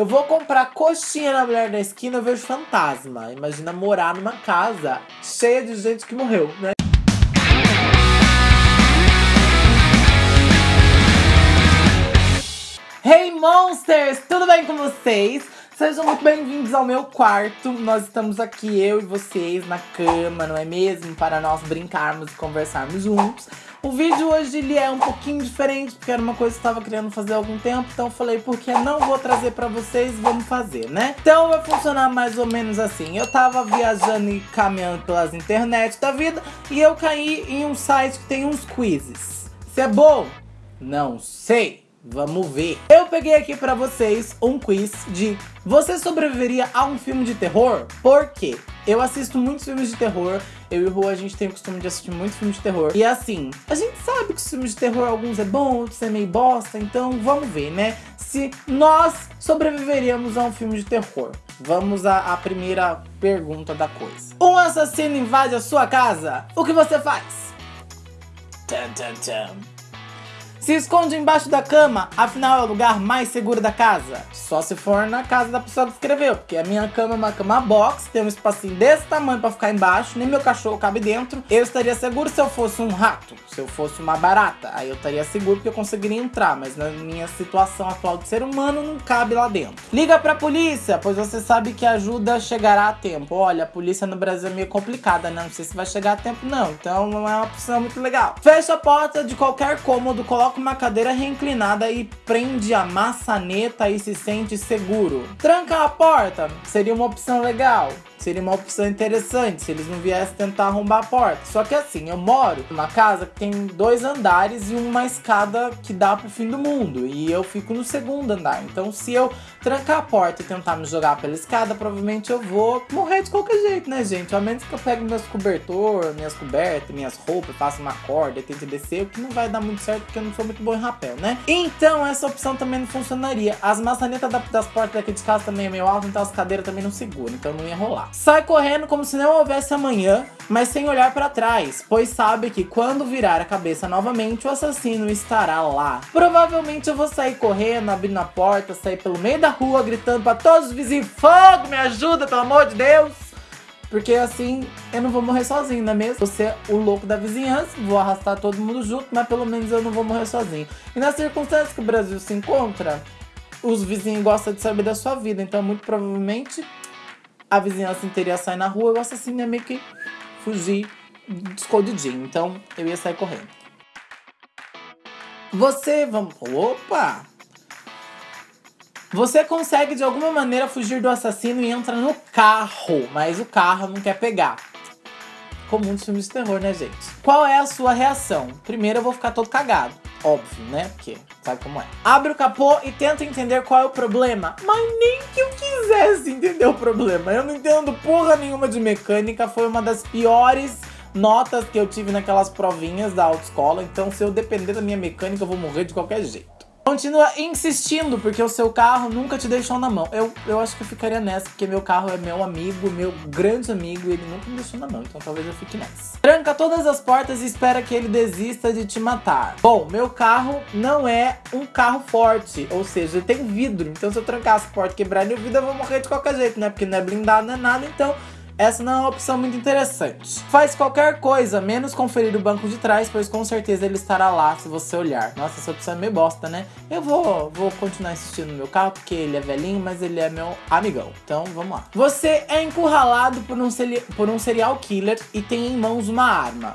Eu vou comprar coxinha na mulher da esquina, eu vejo fantasma. Imagina morar numa casa cheia de gente que morreu, né? Hey Monsters! Tudo bem com vocês? Sejam muito bem-vindos ao meu quarto. Nós estamos aqui, eu e vocês, na cama, não é mesmo? Para nós brincarmos e conversarmos juntos. O vídeo hoje ele é um pouquinho diferente, porque era uma coisa que eu estava querendo fazer há algum tempo. Então eu falei, porque não vou trazer pra vocês, vamos fazer, né? Então vai funcionar mais ou menos assim. Eu tava viajando e caminhando pelas internet da vida e eu caí em um site que tem uns quizzes. Se é bom? Não sei. Vamos ver. Eu peguei aqui pra vocês um quiz de Você sobreviveria a um filme de terror? Por quê? Eu assisto muitos filmes de terror. Eu e o Rua, a gente tem o costume de assistir muitos filmes de terror. E assim, a gente sabe que os filmes de terror, alguns é bom, outros é meio bosta. Então vamos ver, né? Se nós sobreviveríamos a um filme de terror. Vamos à, à primeira pergunta da coisa. Um assassino invade a sua casa? O que você faz? Tum, tum, tum. Se esconde embaixo da cama, afinal é o lugar mais seguro da casa. Só se for na casa da pessoa que escreveu, porque a minha cama é uma cama box, tem um espacinho desse tamanho pra ficar embaixo, nem meu cachorro cabe dentro. Eu estaria seguro se eu fosse um rato, se eu fosse uma barata. Aí eu estaria seguro porque eu conseguiria entrar, mas na minha situação atual de ser humano não cabe lá dentro. Liga pra polícia, pois você sabe que a ajuda chegará a tempo. Olha, a polícia no Brasil é meio complicada, né? Não sei se vai chegar a tempo não, então não é uma opção muito legal. Fecha a porta de qualquer cômodo, coloca coloca uma cadeira reinclinada e prende a maçaneta e se sente seguro. Tranca a porta seria uma opção legal. Seria uma opção interessante se eles não viessem tentar arrombar a porta. Só que assim, eu moro numa casa que tem dois andares e uma escada que dá pro fim do mundo. E eu fico no segundo andar. Então, se eu trancar a porta e tentar me jogar pela escada, provavelmente eu vou morrer de qualquer jeito, né, gente? A menos que eu pegue meus cobertor, minhas cobertas, minhas roupas, faça uma corda e tente descer, o que não vai dar muito certo porque eu não sou muito bom em rapel, né? Então, essa opção também não funcionaria. As maçanetas das portas daqui de casa também é meio alta, então as cadeiras também não seguram, então não ia rolar. Sai correndo como se não houvesse amanhã, mas sem olhar para trás, pois sabe que quando virar a cabeça novamente, o assassino estará lá. Provavelmente eu vou sair correndo, abrindo a porta, sair pelo meio da rua, gritando para todos os vizinhos: Fogo, me ajuda, pelo amor de Deus! Porque assim eu não vou morrer sozinho, não é mesmo? Você é o louco da vizinhança, vou arrastar todo mundo junto, mas pelo menos eu não vou morrer sozinho. E nas circunstâncias que o Brasil se encontra, os vizinhos gostam de saber da sua vida, então muito provavelmente a vizinhança inteira ia sair na rua, eu assassino ia meio que fugir escondidinho. Então eu ia sair correndo. Você, vamos. Opa! Você consegue de alguma maneira fugir do assassino e entra no carro, mas o carro não quer pegar. Comum dos filmes de terror, né, gente? Qual é a sua reação? Primeiro eu vou ficar todo cagado. Óbvio, né? Porque sabe como é. Abre o capô e tenta entender qual é o problema. Mas nem que eu quisesse entender o problema. Eu não entendo porra nenhuma de mecânica. Foi uma das piores notas que eu tive naquelas provinhas da autoescola. Então, se eu depender da minha mecânica, eu vou morrer de qualquer jeito. Continua insistindo, porque o seu carro nunca te deixou na mão. Eu, eu acho que eu ficaria nessa, porque meu carro é meu amigo, meu grande amigo, e ele nunca me deixou na mão, então talvez eu fique nessa. Tranca todas as portas e espera que ele desista de te matar. Bom, meu carro não é um carro forte, ou seja, ele tem vidro, então se eu trancar as portas e quebrar o vidro, eu vou morrer de qualquer jeito, né? Porque não é blindado, não é nada, então essa não é uma opção muito interessante. Faz qualquer coisa, menos conferir o banco de trás, pois com certeza ele estará lá se você olhar. Nossa, essa opção é meio bosta, né? Eu vou, vou continuar insistindo no meu carro, porque ele é velhinho, mas ele é meu amigão. Então, vamos lá. Você é encurralado por um, por um serial killer e tem em mãos uma arma.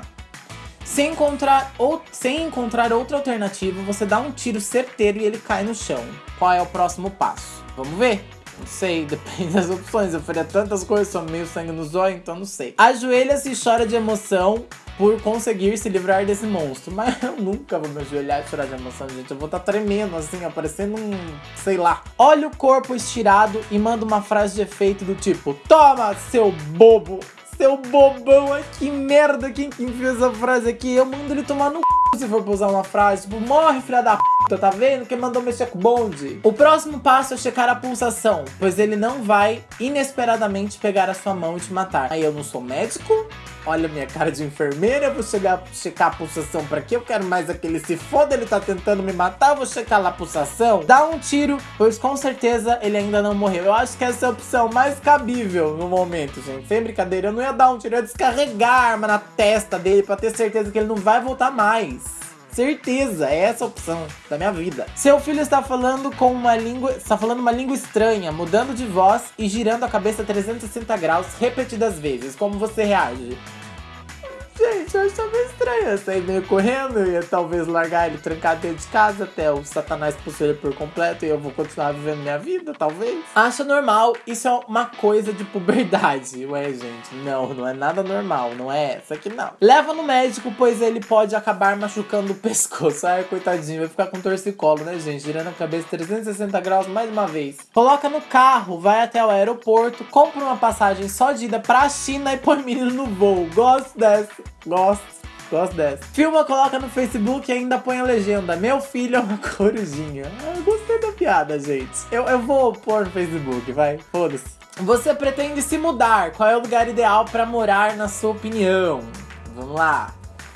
Sem encontrar, ou, sem encontrar outra alternativa, você dá um tiro certeiro e ele cai no chão. Qual é o próximo passo? Vamos ver? Sei, depende das opções. Eu faria tantas coisas, sou meio sangue no zóio, então não sei. Ajoelha-se e chora de emoção por conseguir se livrar desse monstro. Mas eu nunca vou me ajoelhar e chorar de emoção, gente. Eu vou estar tá tremendo, assim, aparecendo um. sei lá. Olha o corpo estirado e manda uma frase de efeito do tipo: Toma, seu bobo! Seu bobão, que merda, quem que enfiou essa frase aqui? Eu mando ele tomar no c... se for pra usar uma frase, tipo, morre filha da p, tá vendo? Quem mandou mexer com o bonde? O próximo passo é checar a pulsação, pois ele não vai inesperadamente pegar a sua mão e te matar. Aí eu não sou médico, olha minha cara de enfermeira, vou chegar checar a pulsação pra quê? Eu quero mais aquele se foda, ele tá tentando me matar, vou checar lá a pulsação. Dá um tiro, pois com certeza ele ainda não morreu. Eu acho que essa é a opção mais cabível no momento, gente. Sem brincadeira, eu não ia dar um tiro, eu ia descarregar a arma na testa dele pra ter certeza que ele não vai voltar mais. Certeza, é essa a opção da minha vida. Seu filho está falando com uma língua, está falando uma língua estranha, mudando de voz e girando a cabeça 360 graus repetidas vezes. Como você reage? Eu achava meio estranho. Eu saí meio correndo, eu ia talvez largar ele trancado dentro de casa até o Satanás expulsar ele por completo e eu vou continuar vivendo minha vida, talvez. Acha normal, isso é uma coisa de puberdade. Ué, gente, não, não é nada normal, não é essa aqui não. Leva no médico, pois ele pode acabar machucando o pescoço. Ai, coitadinho, vai ficar com torcicolo, né, gente? Girando a cabeça 360 graus mais uma vez. Coloca no carro, vai até o aeroporto, compra uma passagem só de ida pra China e põe menino no voo. Gosto dessa. Gosto. Gosto dessa. Filma, coloca no Facebook e ainda põe a legenda. Meu filho é uma corujinha. Eu gostei da piada, gente. Eu, eu vou pôr no Facebook, vai. Foda-se. Você pretende se mudar? Qual é o lugar ideal para morar, na sua opinião? Vamos lá.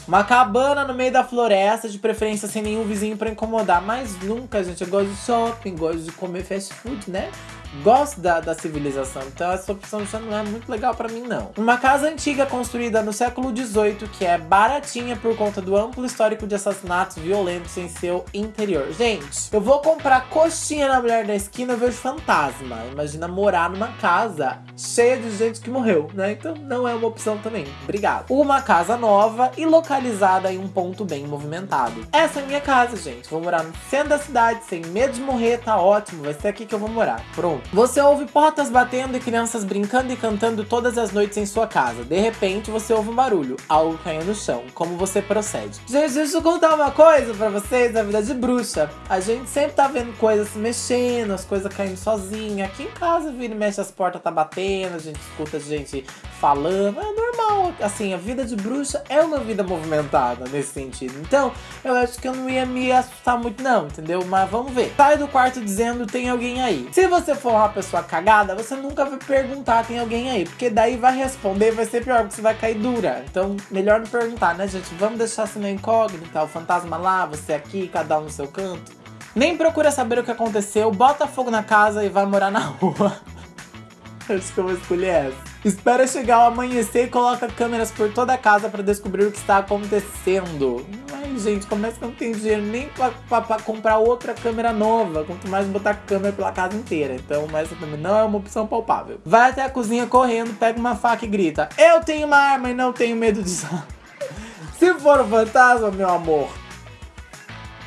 Uma cabana no meio da floresta, de preferência sem nenhum vizinho para incomodar. Mas nunca, gente. Eu gosto de shopping, gosto de comer fast food, né? Gosto da, da civilização, então essa opção já não é muito legal para mim, não. Uma casa antiga construída no século XVIII, que é baratinha por conta do amplo histórico de assassinatos violentos em seu interior. Gente, eu vou comprar coxinha na mulher da esquina, eu vejo fantasma. Imagina morar numa casa cheia de gente que morreu, né? Então não é uma opção também. Obrigado. Uma casa nova e localizada em um ponto bem movimentado. Essa é a minha casa, gente. Vou morar no centro da cidade, sem medo de morrer, tá ótimo. Vai ser aqui que eu vou morar. Pronto. Você ouve portas batendo e crianças brincando e cantando todas as noites em sua casa. De repente, você ouve um barulho, algo caindo no chão. Como você procede? Gente, deixa eu contar uma coisa pra vocês da vida de bruxa. A gente sempre tá vendo coisas se mexendo, as coisas caindo sozinha. Aqui em casa, vira e mexe, as portas tá batendo, a gente escuta gente falando. É normal, assim, a vida de bruxa é uma vida movimentada nesse sentido. Então, eu acho que eu não ia me assustar muito não, entendeu? Mas vamos ver. Sai do quarto dizendo tem alguém aí. Se você for uma pessoa cagada, você nunca vai perguntar tem alguém aí, porque daí vai responder vai ser pior, porque você vai cair dura. Então, melhor não perguntar, né, gente? Vamos deixar assim na incógnita, o fantasma lá, você aqui, cada um no seu canto. Nem procura saber o que aconteceu, bota fogo na casa e vai morar na rua. Acho que eu vou escolher essa. Espera chegar o amanhecer e coloca câmeras por toda a casa para descobrir o que está acontecendo. Ai, gente, como é que não tem dinheiro nem para comprar outra câmera nova? Quanto mais botar câmera pela casa inteira. Então, essa também não é uma opção palpável. Vai até a cozinha correndo, pega uma faca e grita: Eu tenho uma arma e não tenho medo de usar. Se for um fantasma, meu amor,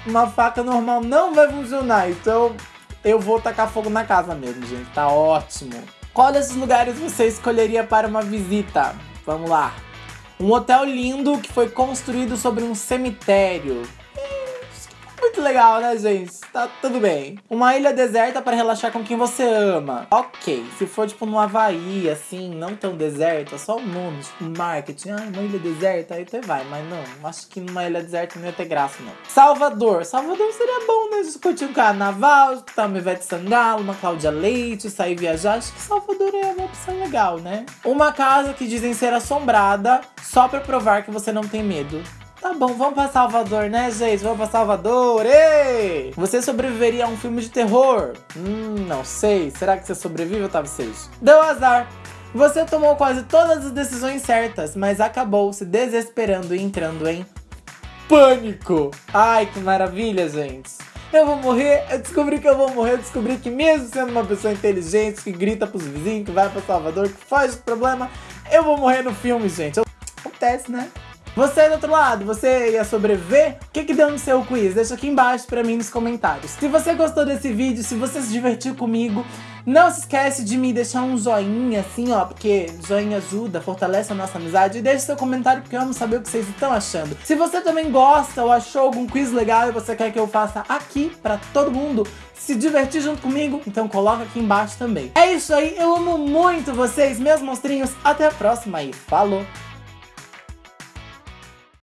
uma faca normal não vai funcionar. Então, eu vou tacar fogo na casa mesmo, gente. Tá ótimo. Qual desses lugares você escolheria para uma visita? Vamos lá. Um hotel lindo que foi construído sobre um cemitério. Muito legal, né, gente? Tá tudo bem. Uma ilha deserta para relaxar com quem você ama. Ok, se for tipo no Havaí, assim, não tão deserta, só o nome, tipo marketing. Ah, uma ilha deserta, aí até vai. Mas não, acho que numa ilha deserta não ia ter graça, não. Salvador. Salvador seria bom, né? Discutir um carnaval, escutar uma Ivete Sangalo, uma Cláudia Leite, sair viajar. Acho que Salvador é uma opção legal, né? Uma casa que dizem ser assombrada só pra provar que você não tem medo. Tá bom, vamos pra Salvador, né, gente? Vamos pra Salvador! Ei! Você sobreviveria a um filme de terror? Hum, não sei. Será que você sobrevive, Otávio Seixas? Deu azar! Você tomou quase todas as decisões certas, mas acabou se desesperando e entrando em pânico. Ai, que maravilha, gente. Eu vou morrer, eu descobri que eu vou morrer, eu descobri que mesmo sendo uma pessoa inteligente, que grita pros vizinhos, que vai pra Salvador, que faz o problema, eu vou morrer no filme, gente. Acontece, né? Você do outro lado, você ia sobreviver? O que, que deu no seu quiz? Deixa aqui embaixo pra mim nos comentários. Se você gostou desse vídeo, se você se divertiu comigo, não se esquece de me deixar um joinha assim, ó, porque joinha ajuda, fortalece a nossa amizade. E deixe seu comentário porque eu amo saber o que vocês estão achando. Se você também gosta ou achou algum quiz legal e você quer que eu faça aqui pra todo mundo se divertir junto comigo, então coloca aqui embaixo também. É isso aí, eu amo muito vocês, meus monstrinhos. Até a próxima e falou!